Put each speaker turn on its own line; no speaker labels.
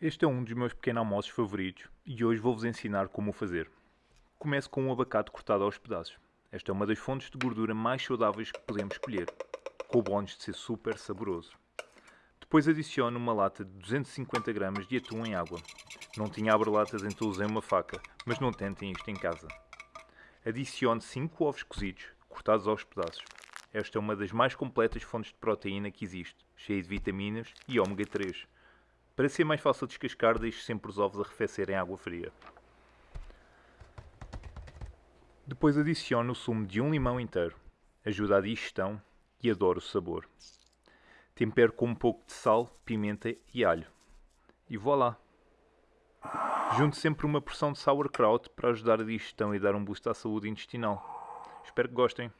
Este é um dos meus pequenos almoços favoritos e hoje vou-vos ensinar como o fazer. Começo com um abacate cortado aos pedaços. Esta é uma das fontes de gordura mais saudáveis que podemos escolher, com o bónus de ser super saboroso. Depois adiciono uma lata de 250 gramas de atum em água. Não tinha abre-latas então usei uma faca, mas não tentem isto em casa. Adiciono 5 ovos cozidos, cortados aos pedaços. Esta é uma das mais completas fontes de proteína que existe, cheia de vitaminas e ômega 3 para ser mais fácil de descascar, deixe sempre os ovos arrefecer em água fria. Depois adiciono o sumo de um limão inteiro. Ajuda a digestão e adoro o sabor. Tempero com um pouco de sal, pimenta e alho. E voilá! Junto sempre uma porção de sauerkraut para ajudar a digestão e dar um boost à saúde intestinal. Espero que gostem.